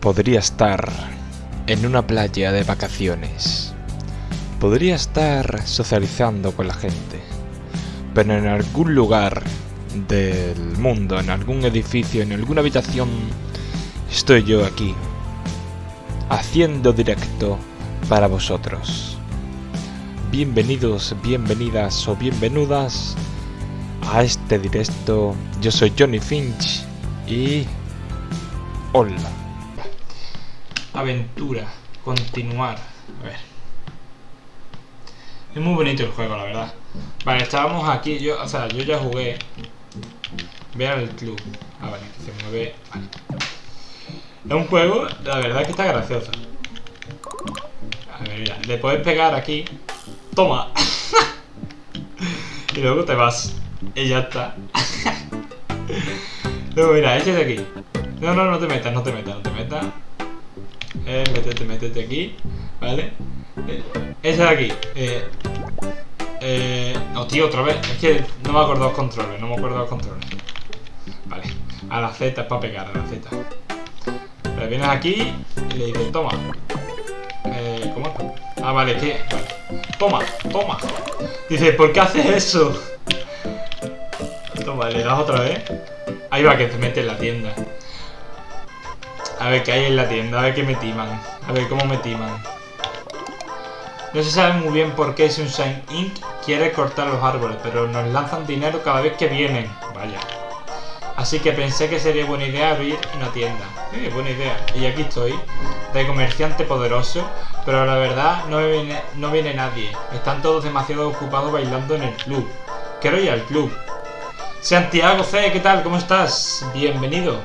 Podría estar en una playa de vacaciones. Podría estar socializando con la gente. Pero en algún lugar del mundo, en algún edificio, en alguna habitación, estoy yo aquí. Haciendo directo para vosotros. Bienvenidos, bienvenidas o bienvenidas a este directo. Yo soy Johnny Finch y... Hola. Aventura. Continuar. A ver. Es muy bonito el juego, la verdad. Vale, estábamos aquí. Yo, o sea, yo ya jugué. Vean el club. Ah, vale, se mueve. Vale. Es un juego, la verdad que está gracioso. A ver, mira, le puedes pegar aquí. Toma. y luego te vas. Y ya está. luego mira, échate aquí. No, no, no te metas, no te metas, no te metas. Eh, métete, métete aquí. ¿Vale? Eh, ese de aquí. Eh, eh, no, tío, otra vez. Es que no me acuerdo los controles, no me acuerdo los controles. Vale. A la Z es para pegar, a la Z. Le vienes aquí y le dices, toma. Eh, ¿Cómo? Ah, vale, ¿qué? Vale. Toma, toma. Dice, ¿por qué haces eso? Toma, le das otra vez. Ahí va, que te mete en la tienda. Ver qué hay en la tienda, a ver qué me timan. A ver cómo me timan. No se sabe muy bien por qué Sunshine Inc. quiere cortar los árboles, pero nos lanzan dinero cada vez que vienen. Vaya. Así que pensé que sería buena idea abrir una tienda. Eh, buena idea. Y aquí estoy, de comerciante poderoso, pero la verdad no viene, no viene nadie. Están todos demasiado ocupados bailando en el club. Quiero ir al club. Santiago C, ¿qué tal? ¿Cómo estás? Bienvenido.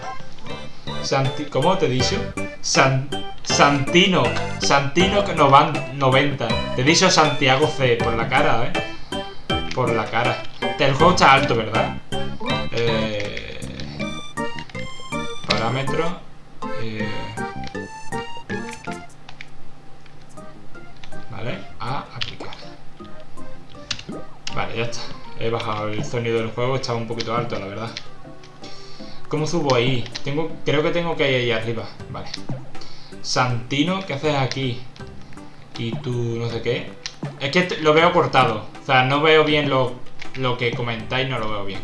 Santi ¿Cómo te he dicho? San Santino. Santino que nos van 90. Te he dicho Santiago C por la cara, ¿eh? Por la cara. El juego está alto, ¿verdad? Eh, parámetro. Eh, vale, a aplicar. Vale, ya está. He bajado el sonido del juego, estaba un poquito alto, la verdad. ¿Cómo subo ahí? Tengo, creo que tengo que ir ahí arriba. Vale. Santino, ¿qué haces aquí? Y tú, no sé qué. Es que lo veo cortado. O sea, no veo bien lo, lo que comentáis, no lo veo bien.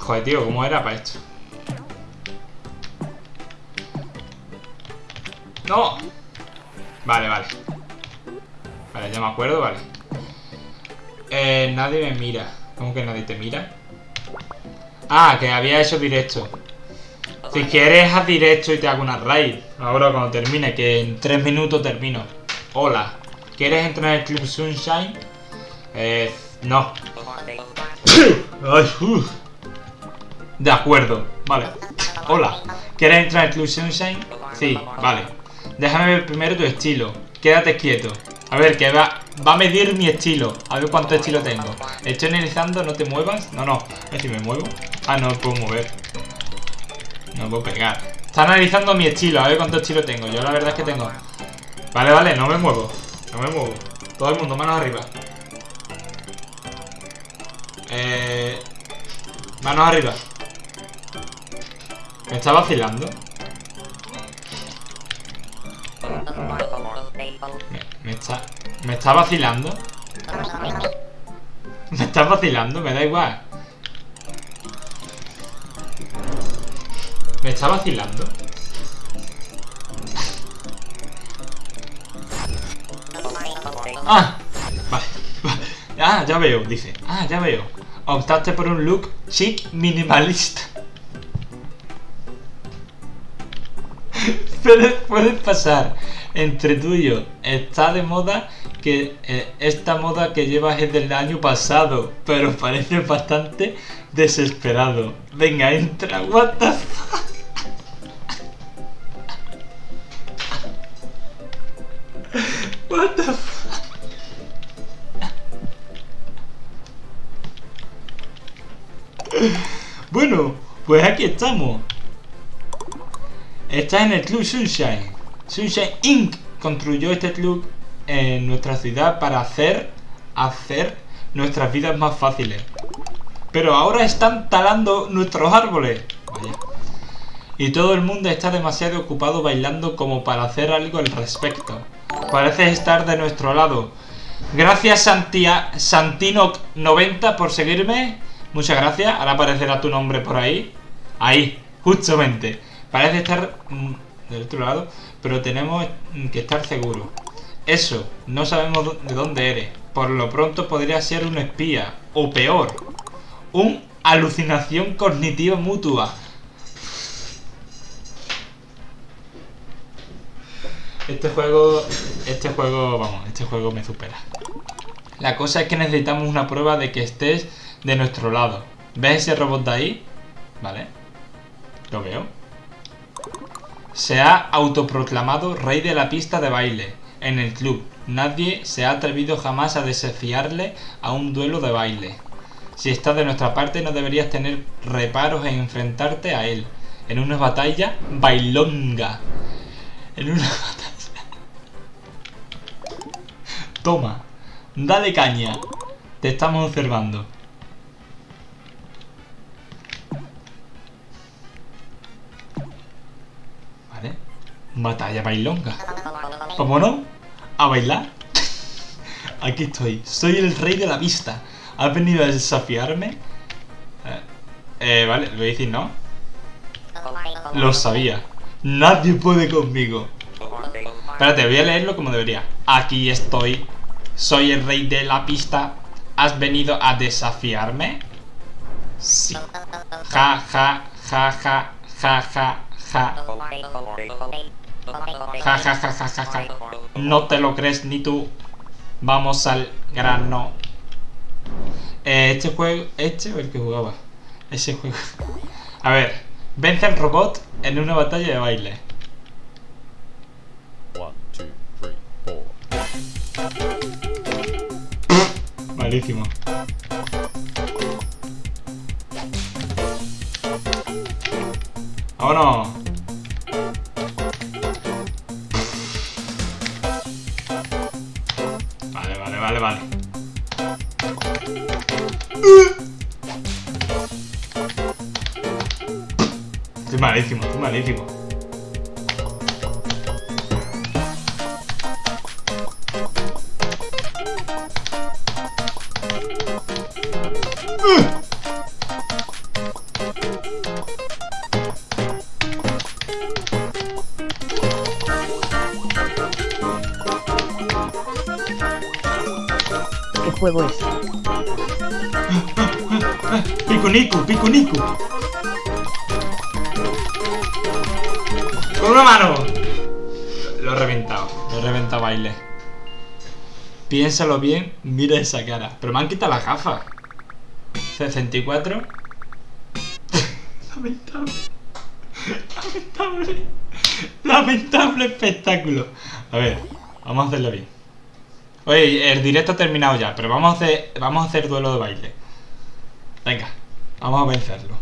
Joder, tío, ¿cómo era para esto? ¡No! Vale, vale. Vale, ya me acuerdo, vale. Eh, nadie me mira. ¿Cómo que nadie te mira? Ah, que había hecho directo. Si quieres, haz directo y te hago una raid. Ahora cuando termine, que en 3 minutos termino. Hola. ¿Quieres entrar en el Club Sunshine? Eh, no. Ay, uf. De acuerdo, vale. Hola. ¿Quieres entrar en el Club Sunshine? Sí, vale. Déjame ver primero tu estilo. Quédate quieto. A ver, que va, va a medir mi estilo. A ver cuánto estilo tengo. Estoy analizando, no te muevas. No, no. A ver si me muevo. Ah, no me puedo mover. No me puedo pegar. Está analizando mi estilo. A ver cuánto estilo tengo. Yo la verdad es que tengo... Vale, vale, no me muevo. No me muevo. Todo el mundo, manos arriba. Eh... Manos arriba. ¿Me está vacilando? Me está... ¿Me está vacilando? ¿Me estás vacilando? Me da igual. ¿Me está vacilando? Ah, vale. Ah, ya veo, dice. Ah, ya veo. Optaste por un look chic minimalista. Pero puedes pasar entre tú y yo. Está de moda que eh, esta moda que llevas es del año pasado, pero parece bastante desesperado. Venga, entra, what the fuck? What the fuck? Bueno, pues aquí estamos. Está en el Club Sunshine. Sunshine Inc. construyó este club en nuestra ciudad para hacer, hacer nuestras vidas más fáciles. Pero ahora están talando nuestros árboles. Vaya. y todo el mundo está demasiado ocupado bailando como para hacer algo al respecto. Parece estar de nuestro lado. Gracias Santia Santino90 por seguirme. Muchas gracias. Ahora aparecerá tu nombre por ahí. Ahí, justamente. Parece estar mm, del otro lado, pero tenemos que estar seguros. Eso, no sabemos de dónde eres. Por lo pronto podría ser un espía. O peor, un alucinación cognitiva mutua. Este juego, este juego, vamos, este juego me supera. La cosa es que necesitamos una prueba de que estés de nuestro lado. ¿Ves ese robot de ahí? Vale. Lo veo. Se ha autoproclamado rey de la pista de baile en el club. Nadie se ha atrevido jamás a desafiarle a un duelo de baile. Si estás de nuestra parte no deberías tener reparos en enfrentarte a él. En una batalla bailonga. En una batalla... Toma. Dale caña. Te estamos observando. Batalla bailonga. ¿Cómo no? ¿A bailar? Aquí estoy. Soy el rey de la vista. ¿Has venido a desafiarme? Eh, eh vale, lo decís, ¿no? Lo sabía. Nadie puede conmigo. Espérate, voy a leerlo como debería. Aquí estoy. Soy el rey de la pista. ¿Has venido a desafiarme? Sí. Ja, ja, ja, ja, ja, ja, ja. Ja, ja, ja, ja, ja, ja. No te lo crees ni tú. Vamos al grano. Eh, este juego... ¿Este o el que jugaba? Ese juego. A ver. Vence al robot en una batalla de baile. Malísimo. ¡Vámonos! Vale, vale. Estoy malísimo, estoy malísimo. Juego es? Pico Nico, pico Nico. Con una mano. Lo he reventado. Lo he reventado baile. Piénsalo bien, mira esa cara. Pero me han quitado la gafa. 64. Lamentable. Lamentable. Lamentable espectáculo. A ver, vamos a hacerlo bien. Oye, el directo ha terminado ya, pero vamos a hacer, vamos a hacer duelo de baile. Venga, vamos a vencerlo.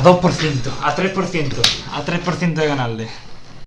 A 2%, a 3%, a 3% de ganarle.